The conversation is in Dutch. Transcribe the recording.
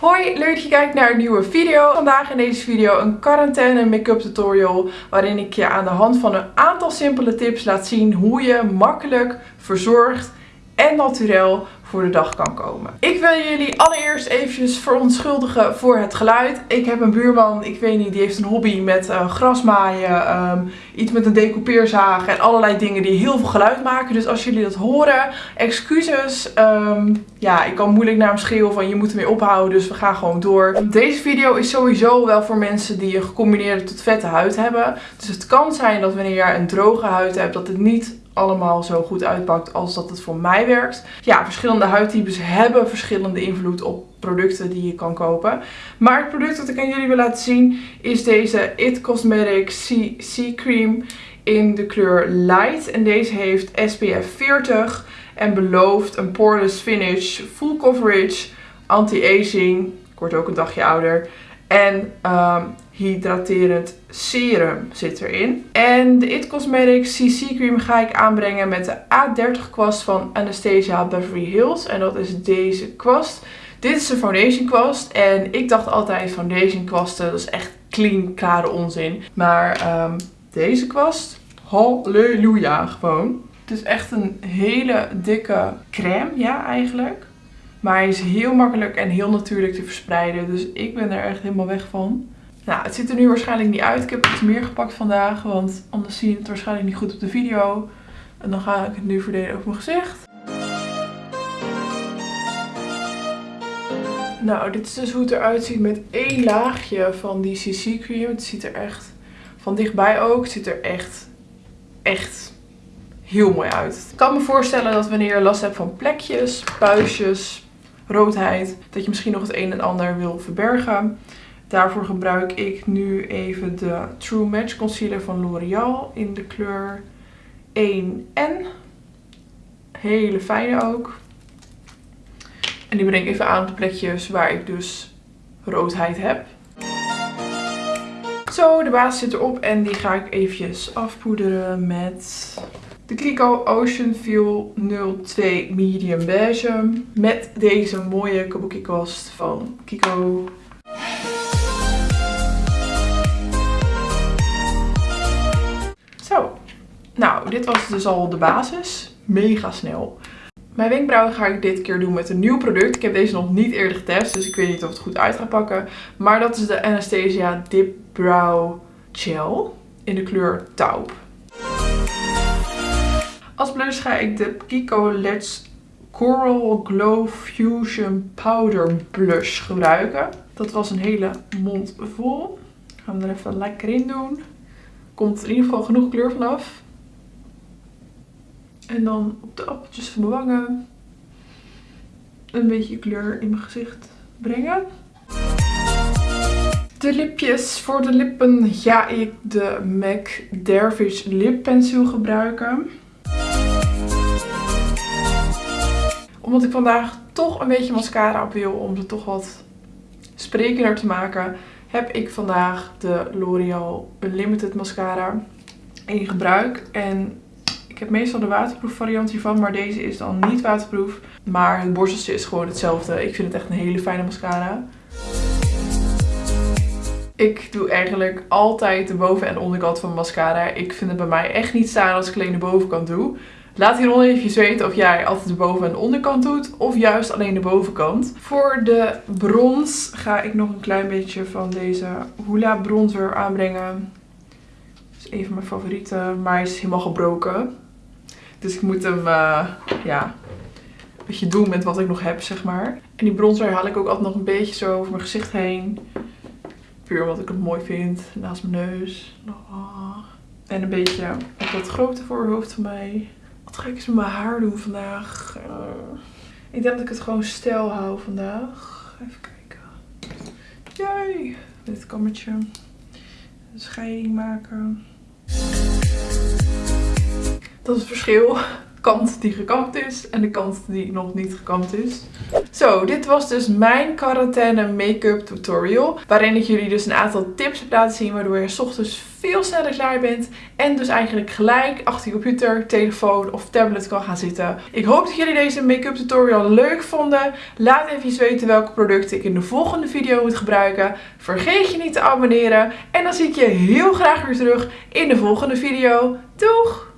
Hoi, leuk dat je kijkt naar een nieuwe video. Vandaag in deze video een quarantaine make-up tutorial waarin ik je aan de hand van een aantal simpele tips laat zien hoe je makkelijk, verzorgd en naturel voor de dag kan komen. Ik wil jullie allereerst eventjes verontschuldigen voor het geluid. Ik heb een buurman, ik weet niet, die heeft een hobby met uh, grasmaaien, ehm, iets met een decoupeerzaag en allerlei dingen die heel veel geluid maken. Dus als jullie dat horen, excuses. Ehm, ja, ik kan moeilijk naar hem schreeuwen van je moet ermee ophouden, dus we gaan gewoon door. Deze video is sowieso wel voor mensen die een gecombineerde tot vette huid hebben. Dus het kan zijn dat wanneer je een droge huid hebt, dat het niet allemaal zo goed uitpakt als dat het voor mij werkt. Ja, verschillende huidtypes hebben verschillende invloed op producten die je kan kopen. Maar het product dat ik aan jullie wil laten zien is deze It Cosmetics C Cream in de kleur Light. En deze heeft SPF 40 en belooft een poreless finish, full coverage, anti-aging, ik word ook een dagje ouder, en um, hydraterend serum zit erin. En de It Cosmetics CC Cream ga ik aanbrengen met de A30 kwast van Anastasia Beverly Hills. En dat is deze kwast. Dit is de foundation kwast. En ik dacht altijd foundation kwasten, dat is echt clean, klare onzin. Maar um, deze kwast, halleluja gewoon. Het is echt een hele dikke crème, ja eigenlijk. Maar hij is heel makkelijk en heel natuurlijk te verspreiden. Dus ik ben er echt helemaal weg van. Nou, het ziet er nu waarschijnlijk niet uit. Ik heb iets meer gepakt vandaag, want anders zie je het waarschijnlijk niet goed op de video. En dan ga ik het nu verdelen op mijn gezicht. Nou, dit is dus hoe het eruit ziet met één laagje van die CC cream. Het ziet er echt, van dichtbij ook, het ziet er echt, echt heel mooi uit. Ik kan me voorstellen dat wanneer je last hebt van plekjes, puistjes, roodheid, dat je misschien nog het een en ander wil verbergen. Daarvoor gebruik ik nu even de True Match Concealer van L'Oreal in de kleur 1N. Hele fijne ook. En die breng ik even aan op de plekjes waar ik dus roodheid heb. Zo, de basis zit erop en die ga ik eventjes afpoederen met de Kiko Ocean Feel 02 Medium Beige. Met deze mooie kabuki kwast van Kiko. Nou, dit was dus al de basis. Mega snel. Mijn wenkbrauwen ga ik dit keer doen met een nieuw product. Ik heb deze nog niet eerder getest, dus ik weet niet of het goed uit gaat pakken. Maar dat is de Anastasia Dip Brow Gel in de kleur taupe. Als blush ga ik de Kiko Let's Coral Glow Fusion Powder Blush gebruiken. Dat was een hele mond vol. Ik ga hem er even lekker in doen. Komt in ieder geval genoeg kleur vanaf. En dan op de appeltjes van mijn wangen een beetje kleur in mijn gezicht brengen. De lipjes. Voor de lippen ga ik de MAC Dervish Lip Pencil gebruiken. Omdat ik vandaag toch een beetje mascara op wil om ze toch wat sprekender te maken, heb ik vandaag de L'Oreal Unlimited mascara in gebruik. En ik heb meestal de waterproof variant hiervan, maar deze is dan niet waterproof. Maar het borsteltje is gewoon hetzelfde. Ik vind het echt een hele fijne mascara. Ik doe eigenlijk altijd de boven- en onderkant van mascara. Ik vind het bij mij echt niet staan als ik alleen de bovenkant doe. Laat hieronder even weten of jij altijd de boven- en onderkant doet. Of juist alleen de bovenkant. Voor de brons ga ik nog een klein beetje van deze Hula bronzer aanbrengen. Dat is een van mijn favorieten. Maar hij is helemaal gebroken. Dus ik moet hem uh, ja, een beetje doen met wat ik nog heb, zeg maar. En die bronzer haal ik ook altijd nog een beetje zo over mijn gezicht heen. Puur omdat ik het mooi vind. Naast mijn neus. En een beetje op dat grote voorhoofd van mij. Wat ga ik eens met mijn haar doen vandaag? Uh, ik denk dat ik het gewoon stijl hou vandaag. Even kijken. Jee. Dit kammertje. Een scheiding maken. Dat is het verschil. Kant die gekamd is en de kant die nog niet gekamd is. Zo, dit was dus mijn quarantaine make-up tutorial. Waarin ik jullie dus een aantal tips heb laten zien waardoor je s ochtends veel sneller klaar bent. En dus eigenlijk gelijk achter je computer, telefoon of tablet kan gaan zitten. Ik hoop dat jullie deze make-up tutorial leuk vonden. Laat even weten welke producten ik in de volgende video moet gebruiken. Vergeet je niet te abonneren. En dan zie ik je heel graag weer terug in de volgende video. Doeg!